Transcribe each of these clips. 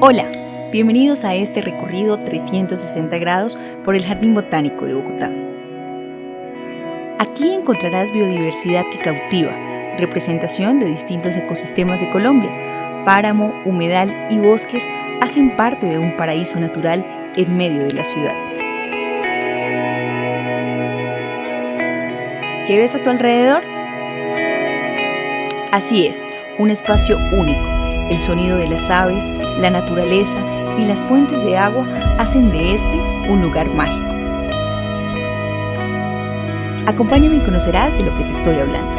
Hola, bienvenidos a este recorrido 360 grados por el Jardín Botánico de Bogotá. Aquí encontrarás biodiversidad que cautiva, representación de distintos ecosistemas de Colombia. Páramo, humedal y bosques hacen parte de un paraíso natural en medio de la ciudad. ¿Qué ves a tu alrededor? Así es, un espacio único el sonido de las aves, la naturaleza y las fuentes de agua hacen de este un lugar mágico. Acompáñame y conocerás de lo que te estoy hablando.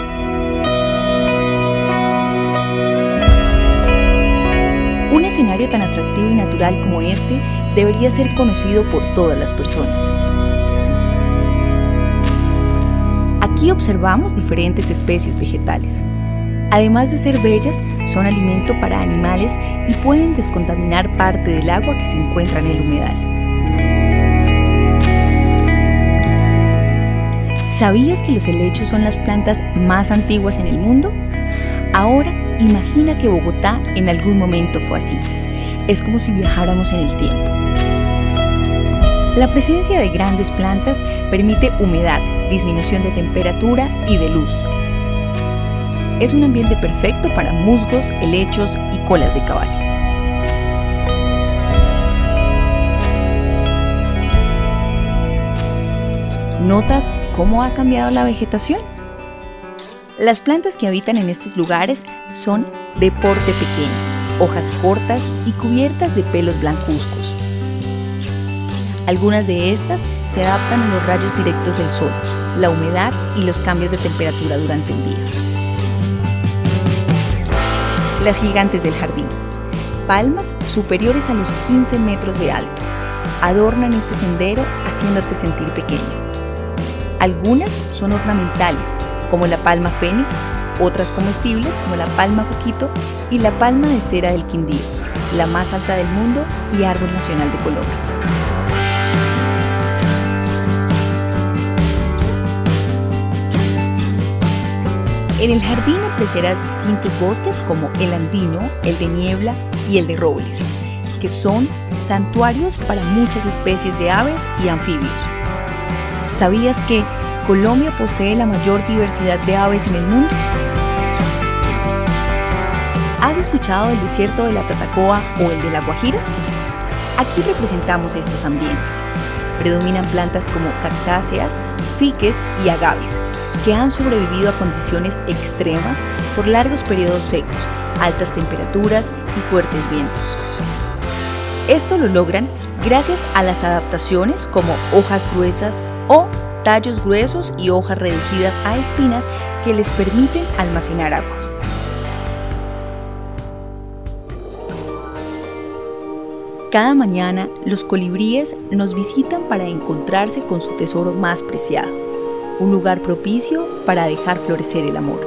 Un escenario tan atractivo y natural como este debería ser conocido por todas las personas. Aquí observamos diferentes especies vegetales, Además de ser bellas, son alimento para animales y pueden descontaminar parte del agua que se encuentra en el humedal. ¿Sabías que los helechos son las plantas más antiguas en el mundo? Ahora imagina que Bogotá en algún momento fue así. Es como si viajáramos en el tiempo. La presencia de grandes plantas permite humedad, disminución de temperatura y de luz, es un ambiente perfecto para musgos, helechos y colas de caballo. ¿Notas cómo ha cambiado la vegetación? Las plantas que habitan en estos lugares son de porte pequeño, hojas cortas y cubiertas de pelos blancuzcos. Algunas de estas se adaptan a los rayos directos del sol, la humedad y los cambios de temperatura durante el día las gigantes del jardín. Palmas superiores a los 15 metros de alto. Adornan este sendero haciéndote sentir pequeño. Algunas son ornamentales, como la palma fénix, otras comestibles como la palma coquito y la palma de cera del Quindío, la más alta del mundo y árbol nacional de Colombia. En el jardín apreciarás distintos bosques como el andino, el de niebla y el de robles, que son santuarios para muchas especies de aves y anfibios. ¿Sabías que Colombia posee la mayor diversidad de aves en el mundo? ¿Has escuchado del desierto de la Tatacoa o el de la Guajira? Aquí representamos estos ambientes. Predominan plantas como cactáceas, fiques y agaves, que han sobrevivido a condiciones extremas por largos periodos secos, altas temperaturas y fuertes vientos. Esto lo logran gracias a las adaptaciones como hojas gruesas o tallos gruesos y hojas reducidas a espinas que les permiten almacenar agua. Cada mañana los colibríes nos visitan para encontrarse con su tesoro más preciado, un lugar propicio para dejar florecer el amor.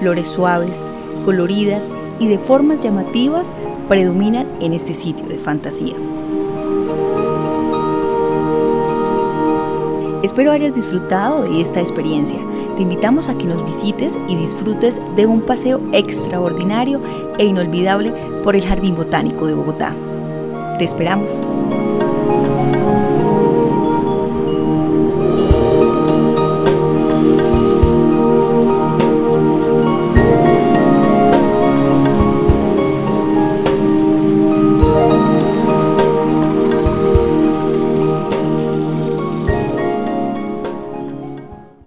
Flores suaves, coloridas y de formas llamativas predominan en este sitio de fantasía. Espero hayas disfrutado de esta experiencia. Te invitamos a que nos visites y disfrutes de un paseo extraordinario e inolvidable por el Jardín Botánico de Bogotá. Te esperamos.